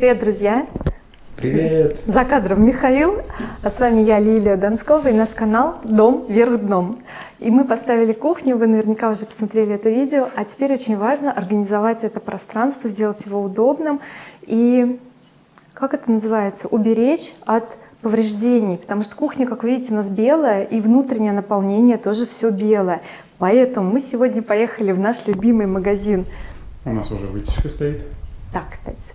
Привет, друзья! Привет! За кадром Михаил, а с вами я, Лилия Донскова, и наш канал «Дом вверх дном». И мы поставили кухню, вы наверняка уже посмотрели это видео, а теперь очень важно организовать это пространство, сделать его удобным и, как это называется, уберечь от повреждений, потому что кухня, как вы видите, у нас белая, и внутреннее наполнение тоже все белое. Поэтому мы сегодня поехали в наш любимый магазин. У нас уже вытяжка стоит. Да, кстати.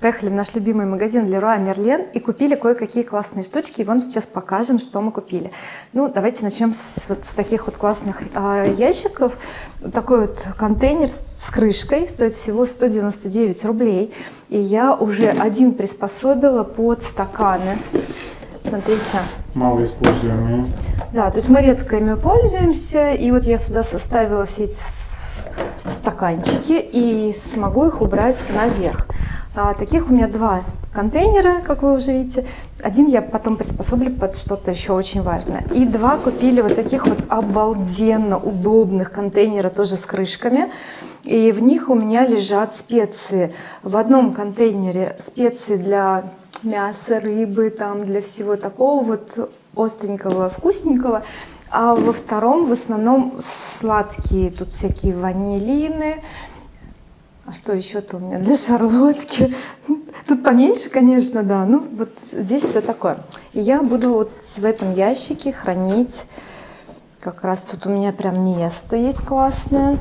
Поехали в наш любимый магазин Leroy Merlin и купили кое-какие классные штучки. И вам сейчас покажем, что мы купили. Ну, давайте начнем с, вот, с таких вот классных э, ящиков. Вот такой вот контейнер с, с крышкой стоит всего 199 рублей. И я уже один приспособила под стаканы. Смотрите. Мало используемые. Да, то есть мы редко ими пользуемся. И вот я сюда составила все эти стаканчики и смогу их убрать наверх. А, таких у меня два контейнера, как вы уже видите. Один я потом приспособлю под что-то еще очень важное. И два купили вот таких вот обалденно удобных контейнера, тоже с крышками. И в них у меня лежат специи. В одном контейнере специи для мяса, рыбы, там для всего такого вот остренького, вкусненького. А во втором в основном сладкие, тут всякие ванилины. А что еще-то у меня для шарлотки? Тут поменьше, конечно, да. Ну, вот здесь все такое. И я буду вот в этом ящике хранить, как раз тут у меня прям место есть классное.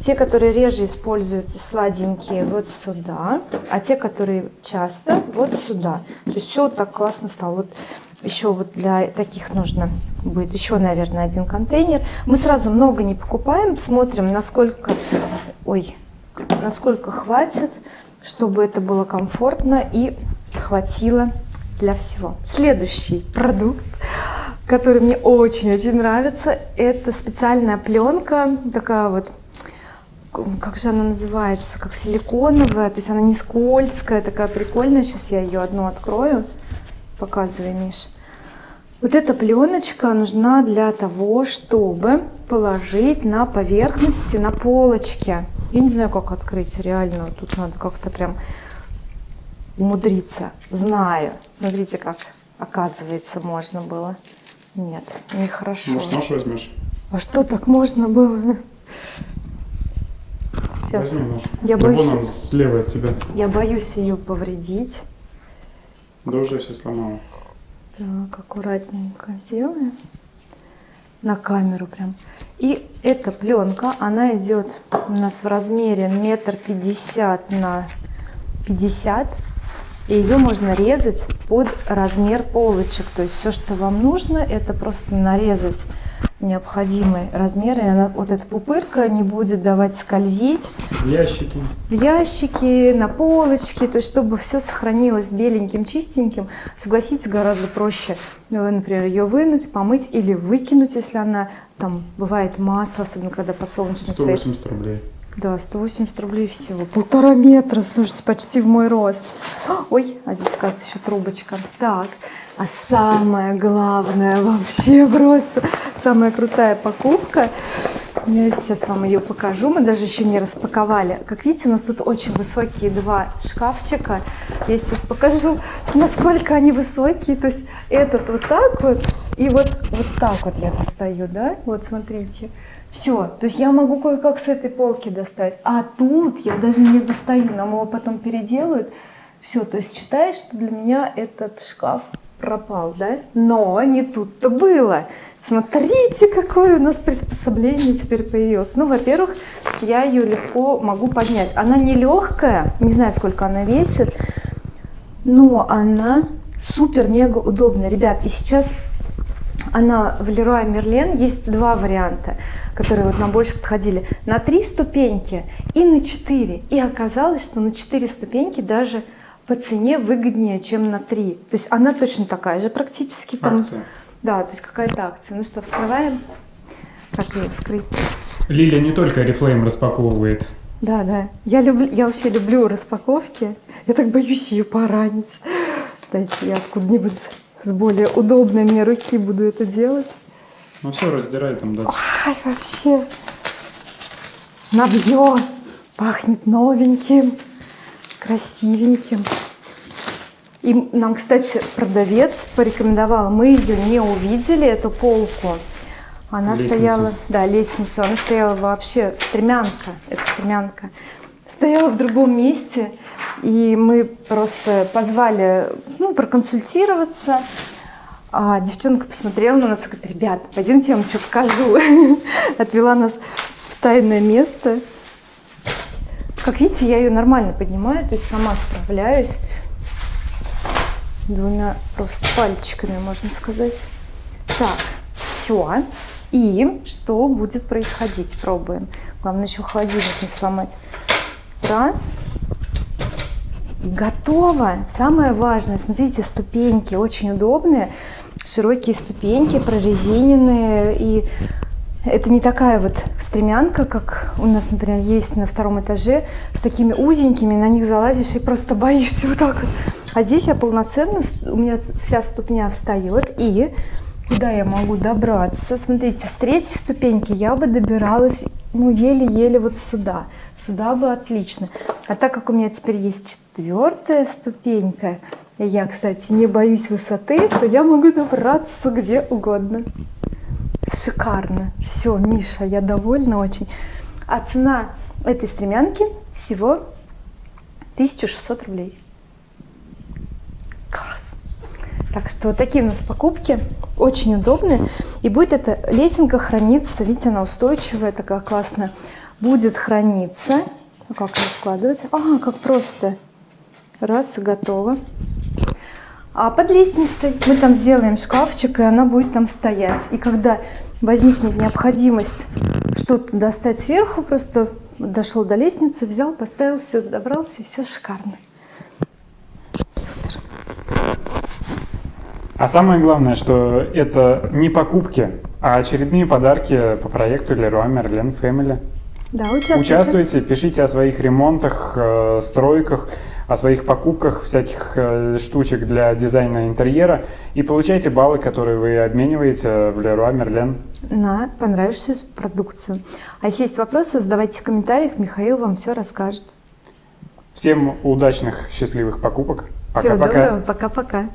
Те, которые реже используются, сладенькие, вот сюда. А те, которые часто, вот сюда. То есть все вот так классно стало. Вот еще вот для таких нужно будет еще, наверное, один контейнер. Мы сразу много не покупаем, смотрим, насколько, ой, насколько хватит, чтобы это было комфортно и хватило для всего. Следующий продукт, который мне очень-очень нравится, это специальная пленка, такая вот как же она называется, как силиконовая, то есть она не скользкая, такая прикольная. Сейчас я ее одну открою. Показывай, Миш. Вот эта пленочка нужна для того, чтобы положить на поверхности, на полочке. Я не знаю, как открыть реально. Тут надо как-то прям умудриться. Знаю. Смотрите, как оказывается можно было. Нет, нехорошо. Может, нож возьмешь? А что так можно было? Сейчас. Возьми. Я да боюсь, вон он, слева от тебя. я боюсь ее повредить. Да уже все сломала. Так, аккуратненько сделаем. На камеру прям. И эта пленка, она идет у нас в размере метр пятьдесят на 50. И ее можно резать под размер полочек. То есть все, что вам нужно, это просто нарезать необходимый размер. И она, вот эта пупырка не будет давать скользить Ящики. в ящики, на полочке, то есть чтобы все сохранилось беленьким, чистеньким. Согласитесь, гораздо проще, например, ее вынуть, помыть или выкинуть, если она там бывает масло, особенно когда подсолнечное стоит. 180 рублей. Да, 180 рублей всего. Полтора метра, слушайте, почти в мой рост. Ой, а здесь, оказывается, еще трубочка. Так, а самое главное вообще просто, самая крутая покупка. Я сейчас вам ее покажу, мы даже еще не распаковали. Как видите, у нас тут очень высокие два шкафчика. Я сейчас покажу, насколько они высокие. То есть этот вот так вот и вот, вот так вот я достаю, да? Вот смотрите. Все, то есть я могу кое-как с этой полки достать. А тут я даже не достаю, нам его потом переделают. Все, то есть считай, что для меня этот шкаф пропал, да? Но не тут-то было. Смотрите, какое у нас приспособление теперь появилось. Ну, во-первых, я ее легко могу поднять. Она не легкая, не знаю, сколько она весит, но она супер-мега удобная. Ребят, и сейчас она в Leroy Merlin есть два варианта, которые вот нам больше подходили. На три ступеньки и на четыре. И оказалось, что на четыре ступеньки даже по цене выгоднее, чем на три. То есть она точно такая же практически. Там, Акция. Да, то есть какая-то акция. Ну что, вскрываем? Как ее вскрыть? Лилия не только Oriflame распаковывает. Да, да. Я, люблю, я вообще люблю распаковки. Я так боюсь ее поранить. Дайте я откуда-нибудь с более удобной мне руки буду это делать. Ну все, раздирай там, да. Ай, вообще. Новье. Пахнет новеньким, красивеньким. И нам, кстати, продавец порекомендовал, мы ее не увидели, эту полку. Она Лестницу. стояла, да, лестницу, она стояла вообще, стремянка, это стремянка, стояла в другом месте, и мы просто позвали, ну, проконсультироваться, а девчонка посмотрела на нас и говорит, ребят, пойдемте я вам что покажу. Отвела нас в тайное место. Как видите, я ее нормально поднимаю, то есть сама справляюсь. Двумя просто пальчиками, можно сказать. Так, все. И что будет происходить? Пробуем. Главное еще холодильник не сломать. Раз. И готово. Самое важное, смотрите, ступеньки очень удобные. Широкие ступеньки, прорезиненные. И это не такая вот стремянка, как у нас, например, есть на втором этаже, с такими узенькими, на них залазишь и просто боишься вот так вот. А здесь я полноценно, у меня вся ступня встает, и куда я могу добраться? Смотрите, с третьей ступеньки я бы добиралась, ну, еле-еле вот сюда. Сюда бы отлично. А так как у меня теперь есть четвертая ступенька, я, кстати, не боюсь высоты, то я могу добраться где угодно. Шикарно. Все, Миша, я довольна очень. А цена этой стремянки всего 1600 рублей. Класс. Так что вот такие у нас покупки. Очень удобные. И будет эта лесенка храниться. Видите, она устойчивая, такая классная. Будет храниться. А как ее складывать? А, как просто. Раз, и готово. А под лестницей мы там сделаем шкафчик, и она будет там стоять. И когда возникнет необходимость что-то достать сверху, просто дошел до лестницы, взял, поставил, все добрался, и все шикарно. Супер. А самое главное, что это не покупки, а очередные подарки по проекту Leroy Merlin Family. Да, участвуйте. Участвуйте, пишите о своих ремонтах, э, стройках, о своих покупках всяких э, штучек для дизайна интерьера и получайте баллы, которые вы обмениваете в Leroy Merlin. на понравившуюся продукцию. А если есть вопросы, задавайте в комментариях, Михаил вам все расскажет. Всем удачных, счастливых покупок. Всего Пока-пока. доброго, пока-пока.